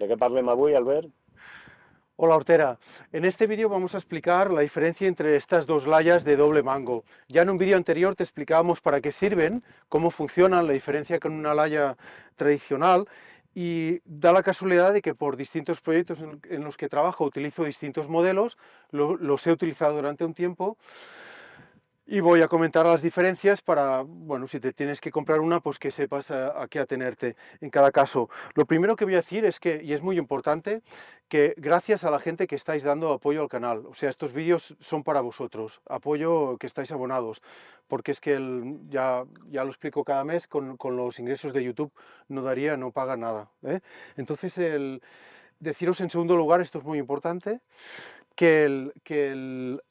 De què parlem avui, Albert? Hola Hortera, en este vídeo vamos a explicar la diferencia entre estas dos layas de doble mango. Ya en un vídeo anterior te explicábamos para qué sirven, cómo funcionan, la diferencia con una laya tradicional y da la casualidad de que por distintos proyectos en, los que trabajo utilizo distintos modelos, los he utilizado durante un tiempo y voy a comentar las diferencias para, bueno, si te tienes que comprar una, pues que sepas a, qué atenerte en cada caso. Lo primero que voy a decir es que, y es muy importante, que gracias a la gente que estáis dando apoyo al canal, o sea, estos vídeos son para vosotros, apoyo que estáis abonados, porque es que ya, ya lo explico cada mes, con, con, los ingresos de YouTube no daría, no paga nada. ¿eh? Entonces, el, deciros en segundo lugar, esto es muy importante, que el, que el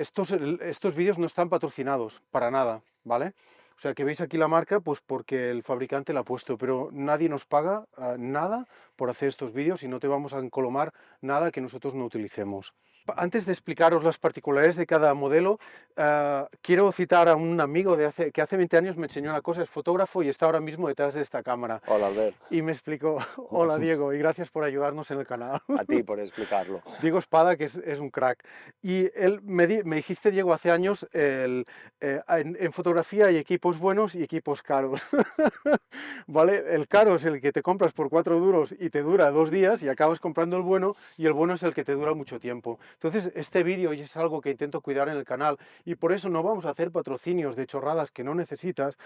estos, estos vídeos no están patrocinados para nada, ¿vale? O sea, que veis aquí la marca, pues porque el fabricante la ha puesto, pero nadie nos paga ah, nada por hacer estos vídeos y no te vamos a encolomar nada que nosotros no utilicemos. Antes de explicaros las particularidades de cada modelo, uh, quiero citar a un amigo de hace, que hace 20 años me enseñó una cosa, es fotógrafo y está ahora mismo detrás de esta cámara. Hola, Albert. Y me explicó, hola Diego, y gracias por ayudarnos en el canal. A ti por explicarlo. Diego Espada, que es, es un crack. Y él me, me, dijiste, Diego, hace años, el, eh, en, en, fotografía hay equipos buenos y equipos caros. ¿Vale? El caro es el que te compras por cuatro duros y te dura dos días y acabas comprando el bueno, y el bueno es el que te dura mucho tiempo. Entonces, este vídeo es algo que intento cuidar en el canal y por eso no vamos a hacer patrocinios de chorradas que no necesitas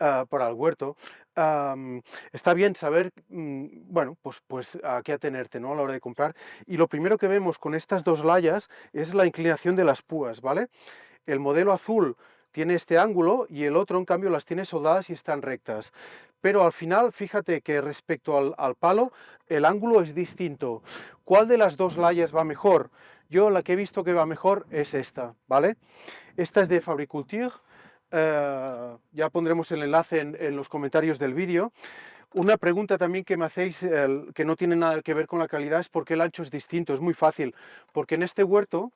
uh, para el huerto. Está bien saber, um, bueno, pues, pues a qué atenerte ¿no? a la hora de comprar. Y lo primero que vemos con estas dos layas es la inclinación de las púas, ¿vale? El modelo azul tiene este ángulo y el otro, en cambio, las tiene soldadas y están rectas. Pero al final, fíjate que respecto al, al palo, el ángulo es distinto. ¿Cuál de las dos layas va mejor? Yo la que he visto que va mejor es esta, ¿vale? Esta es de Fabriculture, eh, ya pondremos el enlace en, los comentarios del vídeo. Una pregunta también que me hacéis, que no tiene nada que ver con la calidad, es por qué el ancho es distinto. Es muy fácil, porque en este huerto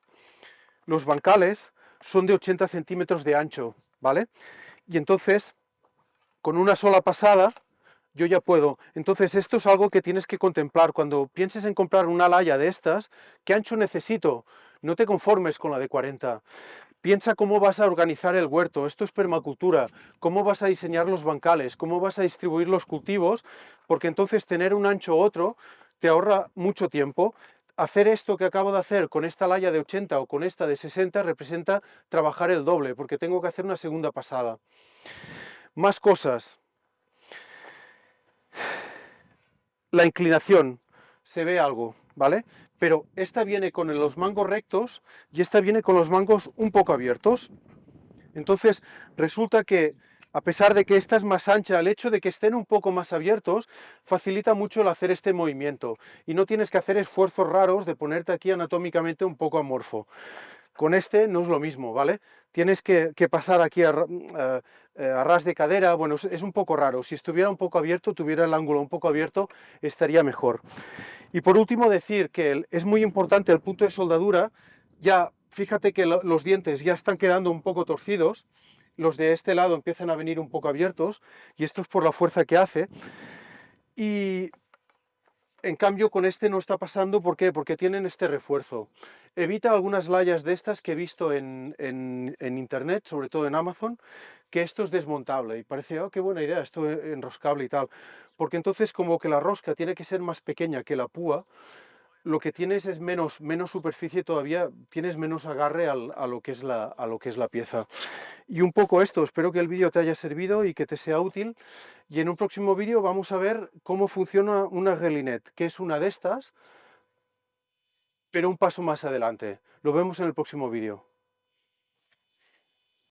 los bancales son de 80 centímetros de ancho, ¿vale? Y entonces, con una sola pasada, yo ya puedo. Entonces esto es algo que tienes que contemplar. Cuando pienses en comprar una laya de estas, ¿qué ancho necesito? No te conformes con la de 40. Piensa cómo vas a organizar el huerto, esto es permacultura, cómo vas a diseñar los bancales, cómo vas a distribuir los cultivos, porque entonces tener un ancho u otro te ahorra mucho tiempo. Hacer esto que acabo de hacer con esta laya de 80 o con esta de 60 representa trabajar el doble, porque tengo que hacer una segunda pasada. Más cosas. la inclinación, se ve algo, ¿vale? Pero esta viene con los mangos rectos y esta viene con los mangos un poco abiertos. Entonces resulta que a pesar de que esta es más ancha, el hecho de que estén un poco más abiertos facilita mucho el hacer este movimiento y no tienes que hacer esfuerzos raros de ponerte aquí anatómicamente un poco amorfo. Con este no es lo mismo, ¿vale? Tienes que, pasar aquí a, eh, eh, a, ras de cadera, bueno, es, un poco raro. Si estuviera un poco abierto, tuviera el ángulo un poco abierto, estaría mejor. Y por último decir que es muy importante el punto de soldadura, ya fíjate que los dientes ya están quedando un poco torcidos, los de este lado empiezan a venir un poco abiertos, y esto es por la fuerza que hace. Y en cambio, con este no está pasando, ¿por qué? Porque tienen este refuerzo. Evita algunas layas de estas que he visto en, internet, sobre todo en Amazon, que esto es desmontable y parece, oh, qué buena idea, esto es enroscable y tal. Porque entonces como que la rosca tiene que ser más pequeña que la púa, lo que tienes es menos, menos superficie todavía, tienes menos agarre a, lo que es la, a lo que es la pieza. Y un poco esto, espero que el vídeo te haya servido y que te sea útil. Y en un próximo vídeo vamos a ver cómo funciona una Gelinet, que es una de estas, pero un paso más adelante. Lo vemos en el próximo vídeo.